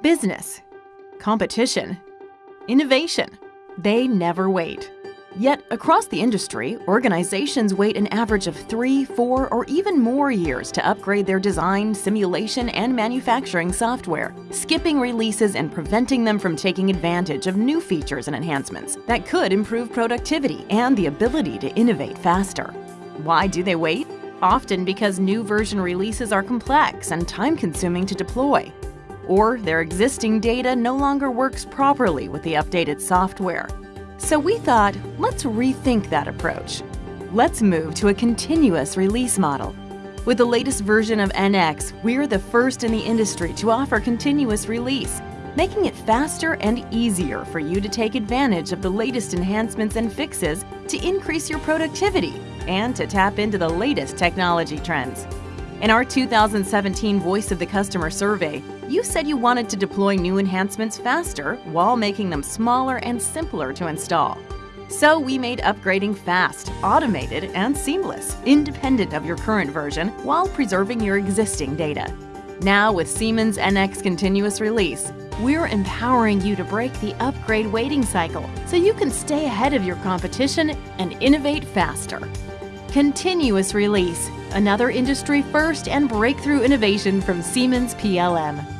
Business, competition, innovation. They never wait. Yet, across the industry, organizations wait an average of three, four, or even more years to upgrade their design, simulation, and manufacturing software, skipping releases and preventing them from taking advantage of new features and enhancements that could improve productivity and the ability to innovate faster. Why do they wait? Often because new version releases are complex and time-consuming to deploy, or their existing data no longer works properly with the updated software. So we thought, let's rethink that approach. Let's move to a continuous release model. With the latest version of NX, we're the first in the industry to offer continuous release, making it faster and easier for you to take advantage of the latest enhancements and fixes to increase your productivity and to tap into the latest technology trends. In our 2017 Voice of the Customer survey, you said you wanted to deploy new enhancements faster while making them smaller and simpler to install. So we made upgrading fast, automated, and seamless, independent of your current version, while preserving your existing data. Now with Siemens NX Continuous Release, we're empowering you to break the upgrade waiting cycle so you can stay ahead of your competition and innovate faster. Continuous Release, another industry first and breakthrough innovation from Siemens PLM.